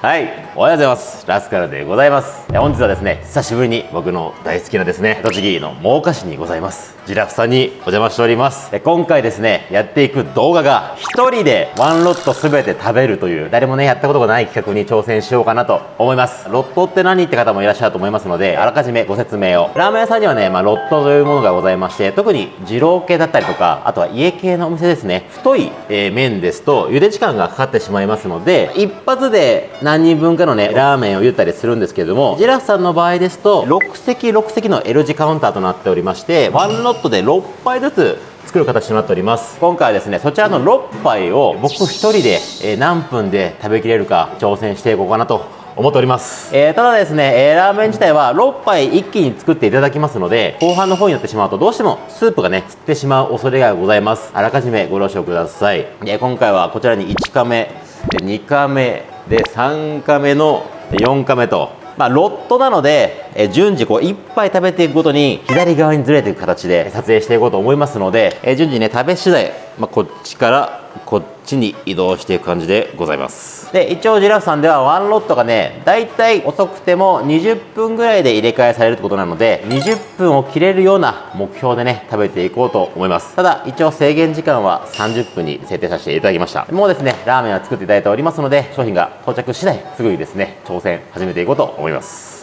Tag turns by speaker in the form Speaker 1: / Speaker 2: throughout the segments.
Speaker 1: はい。おはようございます。ラスカルでございます。本日はですね久しぶりに僕の大好きなですね栃木の真岡市にございます。ジラフさんにお邪魔しております。今回ですねやっていく動画が1人でワンロット全て食べるという誰もねやったことがない企画に挑戦しようかなと思います。ロットって何って方もいらっしゃると思いますのであらかじめご説明を。ラーメン屋さんにはね、まあ、ロットというものがございまして特に二郎系だったりとかあとは家系のお店ですね。太い、えー、麺ですと茹で時間がかかってしまいますので一発で何人分かのねラーメンを言ったりするんですけれどもジラフさんの場合ですと6席6席の L 字カウンターとなっておりましてワンロットで6杯ずつ作る形となっております。今回はですねそちらの6杯を僕1人で、え何分で食べきれるか挑戦していこうかなと思っております、えー、ただですね、えー、ラーメン自体は6杯一気に作っていただきますので後半の方になってしまうとどうしてもスープがね吸ってしまう恐れがございます。あらかじめご了承ください。で今回はこちらに1カメで2カメで3カメの4カメとまあ、ロットなので、え順次こう1杯食べていくごとに左側にずれていく形で撮影していこうと思いますので、え順次ね食べ次第、まあ、こっちからこっちに移動していく感じでございます。で一応ジラフさんではワンロットがねだいたい遅くても20分ぐらいで入れ替えされるってことなので20分を切れるような目標でね食べていこうと思います。ただ一応制限時間は30分に設定させていただきました。もうですねラーメンは作っていただいておりますので商品が到着次第すぐにですね挑戦始めていこうと思います。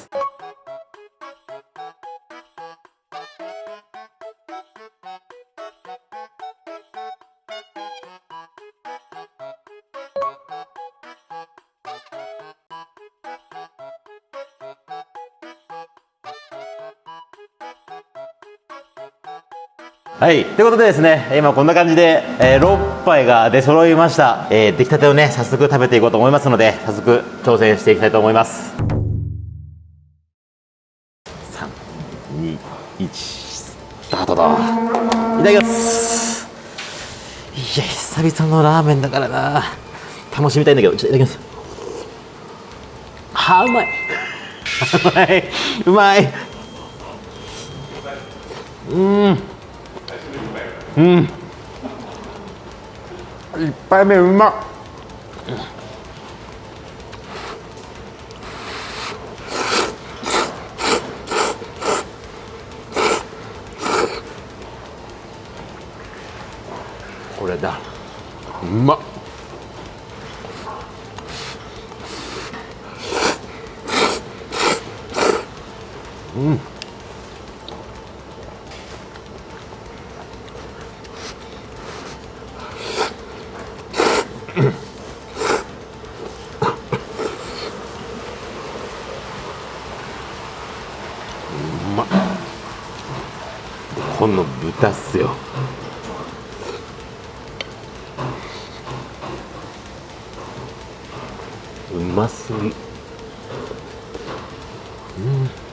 Speaker 1: はい、ということでですね、今こんな感じで、えー、6杯が出揃いました、えー、出来たてをね、早速食べていこうと思いますので、早速挑戦していきたいと思います。3、2、1、スタートだ。いただきます。いや、久々のラーメンだからな。楽しみたいんだけど、ちょっといただきます。はあ、うまい。うまい。うまい。うん。うん。一杯目うまっ。これだ。うまっ。うんこの豚っすようます。ぎううん。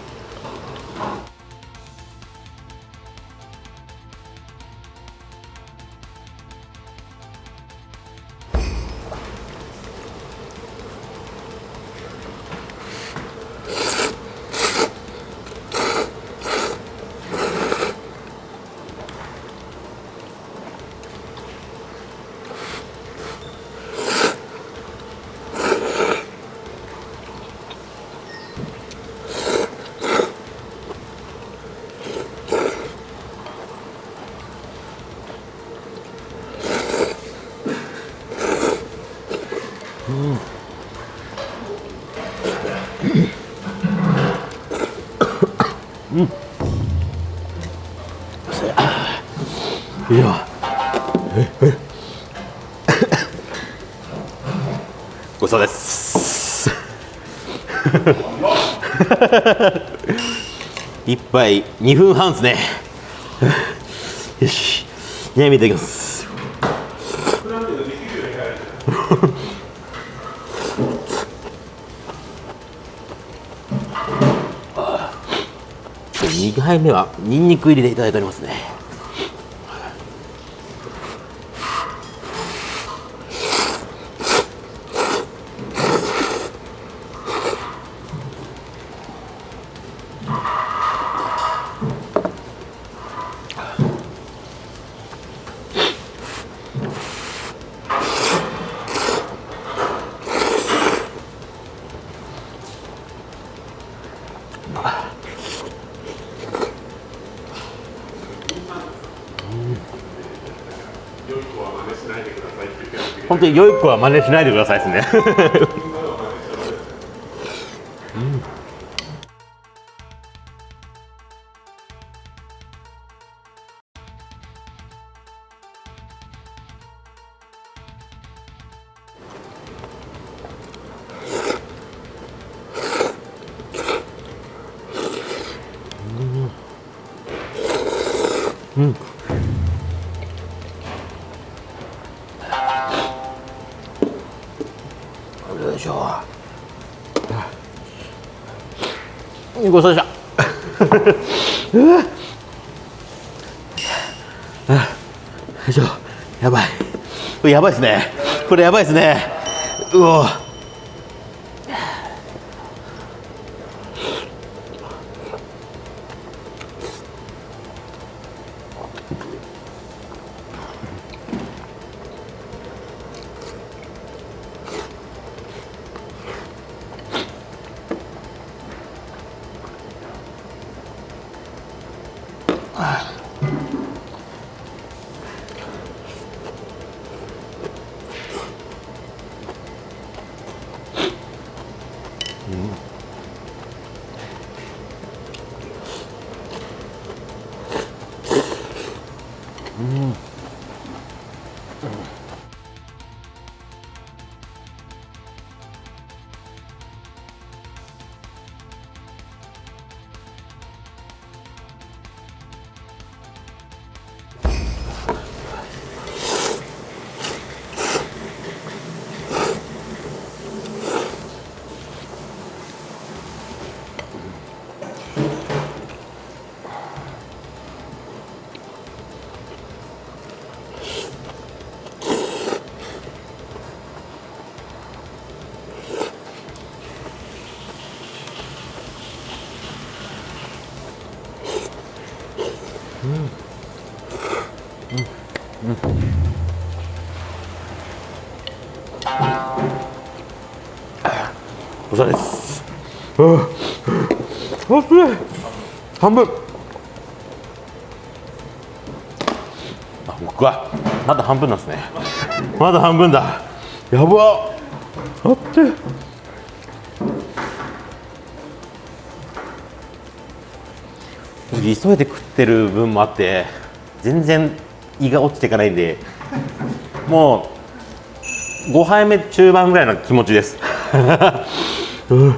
Speaker 1: 一杯2分半ですね。よし。じゃあ見ていきます。2回目はニンニク入りでいただいておりますね。本当に良い子は真似しないでくださいですね。よいごちそうさまでした。よいしょやばいこれやばいですねこれやばいですねうお 음. お疲れです。ああ熱い半分あ僕はまだ半分なんですねまだ半分だやばあって急いで食ってる分もあって全然胃が落ちていかないんでもう5杯目中盤ぐらいの気持ちですうん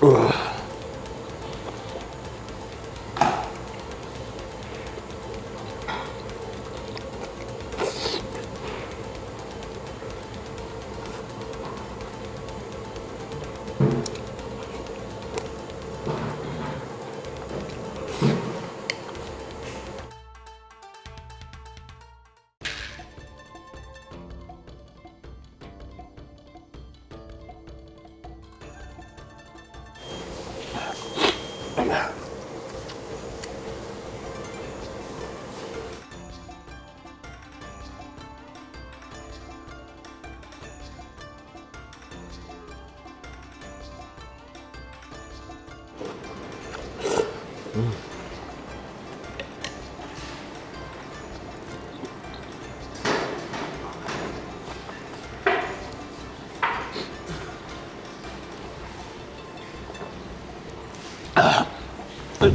Speaker 1: うわは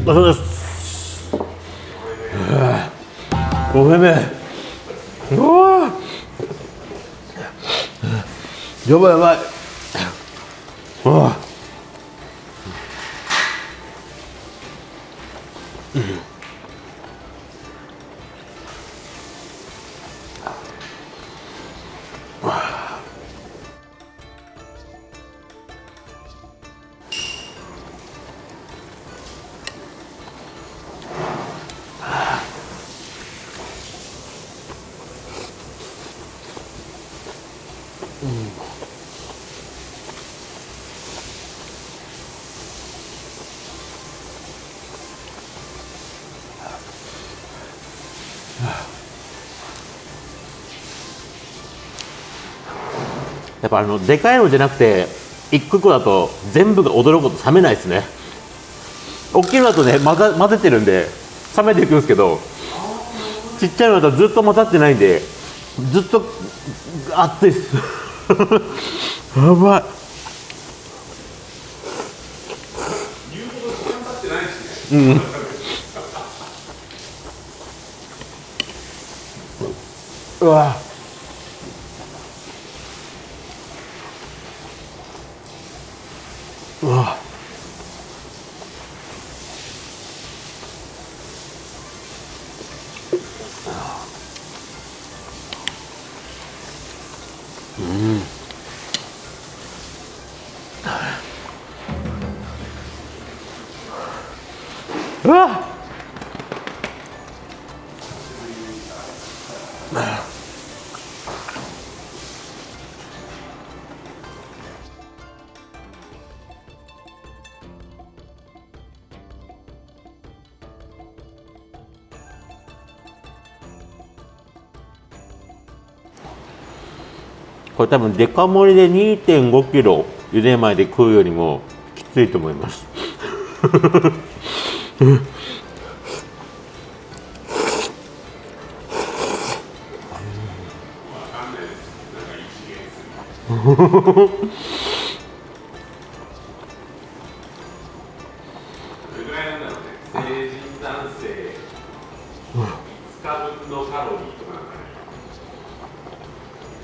Speaker 1: い、お疲れです。ごめんね。うわやばいやばい。うわやっぱあのでかいのじゃなくて一個一個だと全部が驚くこと冷めないですね。大きいのだとね混ざ混ぜてるんで冷めていくんですけどちっちゃいのだとずっと混ざってないんでずっと熱いです。やばい。うん。うわ。う。わこれ多分デカ盛りで2 5キロ茹で前で食うよりもきついと思います。
Speaker 2: うん。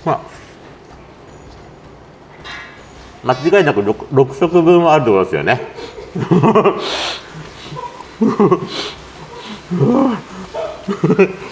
Speaker 1: まあ間違いなく 6, 6食分はあるってことですよねあ あ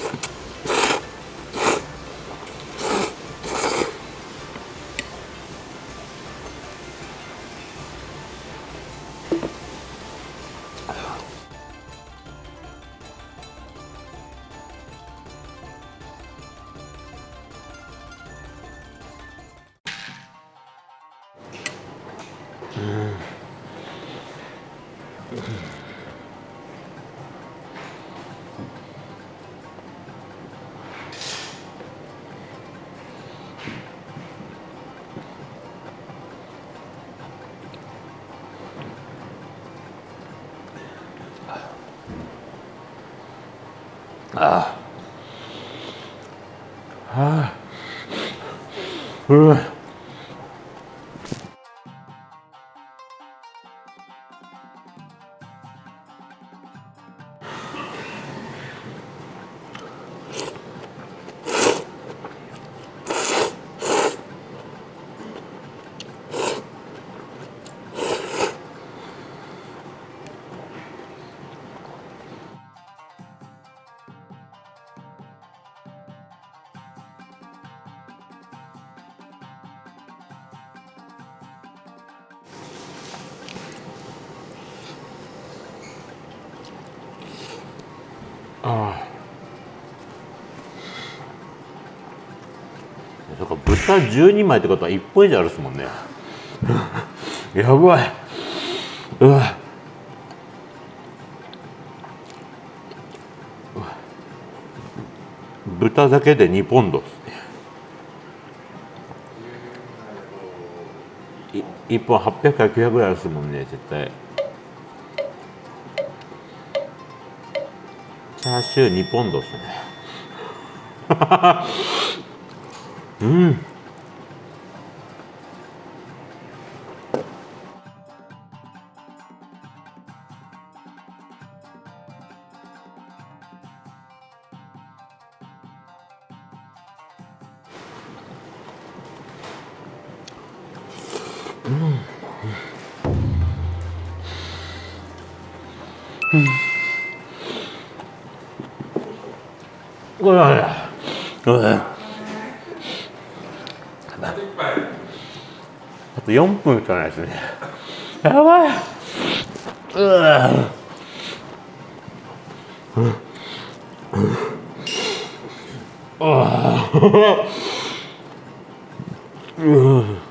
Speaker 1: はあうあそうか豚12枚ってことは1本以上あるっすもんね。やばい。うわ。うわ。豚だけで2ポンドっすね。1本800から900ぐらいあるっすもんね絶対。チャーシュー2ポンドっすね。う んうわうわあと4分しかないですねやばいうわうわうわあ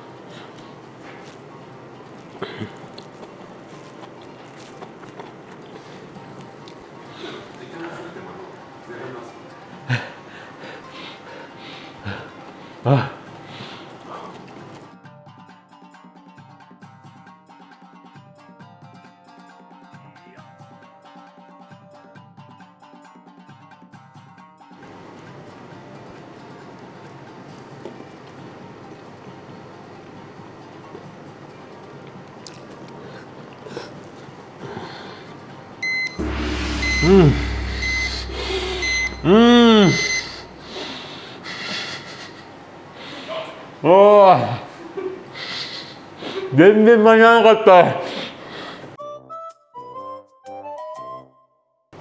Speaker 1: うん。うん。おー。全然間に合わなかった。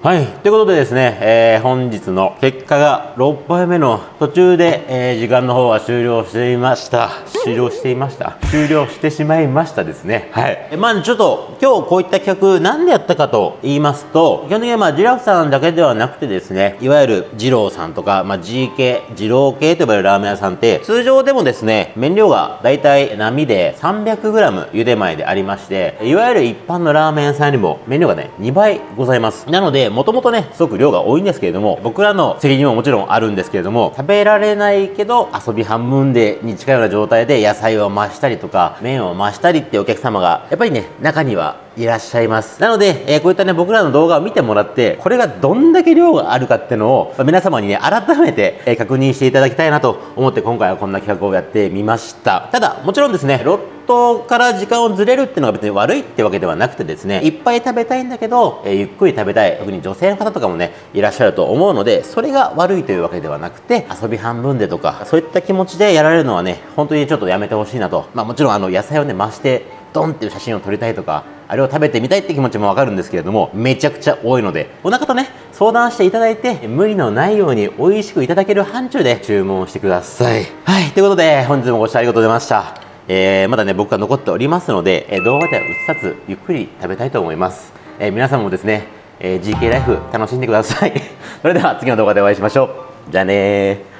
Speaker 1: はい。ということでですね、えー本日の結果が6杯目の途中で、えー時間の方は終了していました。終了していました。終了してしまいましたですね。はい。えまあちょっと今日こういった企画なんでやったかと言いますと、基本的にはまあジラフさんだけではなくてですね、いわゆる二郎さんとか、まあ G 系、二郎系と呼ばれるラーメン屋さんって、通常でもですね、麺量がだいたい波で 300g 茹で前でありまして、いわゆる一般のラーメン屋さんよりも麺量がね、2倍ございます。なので、もともとね、すごく量が多いんですけれども、僕らの責任ももちろんあるんですけれども、食べられないけど、遊び半分でに近いような状態で野菜を増したりとか、麺を増したりってお客様が、やっぱりね、中にはいらっしゃいます。なので、えーこういったね、僕らの動画を見てもらって、これがどんだけ量があるかっていうのを、まあ皆様にね、改めて、えー確認していただきたいなと思って、今回はこんな企画をやってみました。ただ、もちろんですね、トから時間をずれるっていうのが別に悪いってわけではなくてですね、いっぱい食べたいんだけど、えーゆっくり食べたい、特に女性の方とかもね、いらっしゃると思うので、それが悪いというわけではなくて、遊び半分でとか、そういった気持ちでやられるのはね、本当にちょっとやめてほしいなと。まあもちろんあの、野菜をね、増して、ドンっていう写真を撮りたいとか、あれを食べてみたいって気持ちもわかるんですけれども、めちゃくちゃ多いので、お腹とね、相談していただいて、無理のないように美味しくいただける範疇で注文してください。はい、ということで、本日もご視聴ありがとうございました。えーまだね、僕が残っておりますので、えー動画では映さず、ゆっくり食べたいと思います。えー皆さんもですね、えー GK ライフ楽しんでください。それでは次の動画でお会いしましょう。じゃあねー。